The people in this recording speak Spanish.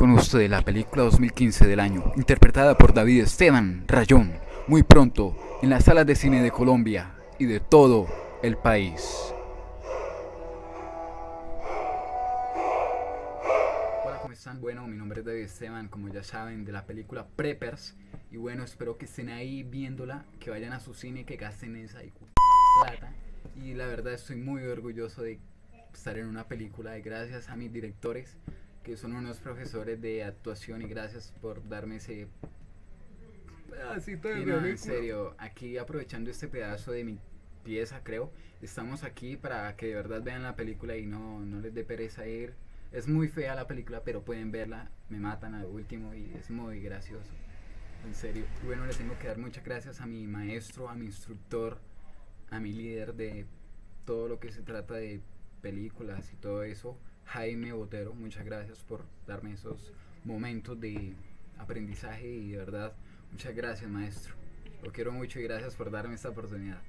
con usted la película 2015 del año, interpretada por David Esteban Rayón, muy pronto en las salas de cine de Colombia y de todo el país. Hola, ¿cómo están? Bueno, mi nombre es David Esteban, como ya saben, de la película Preppers. Y bueno, espero que estén ahí viéndola, que vayan a su cine, que gasten esa y plata. Y la verdad estoy muy orgulloso de estar en una película y gracias a mis directores que son unos profesores de actuación y gracias por darme ese pedacito de no, en serio, aquí aprovechando este pedazo de mi pieza, creo, estamos aquí para que de verdad vean la película y no, no les dé pereza ir. Es muy fea la película, pero pueden verla, me matan al último y es muy gracioso. En serio. Bueno, le tengo que dar muchas gracias a mi maestro, a mi instructor, a mi líder de todo lo que se trata de películas y todo eso, Jaime Botero. Muchas gracias por darme esos momentos de aprendizaje y de verdad, muchas gracias maestro. Lo quiero mucho y gracias por darme esta oportunidad.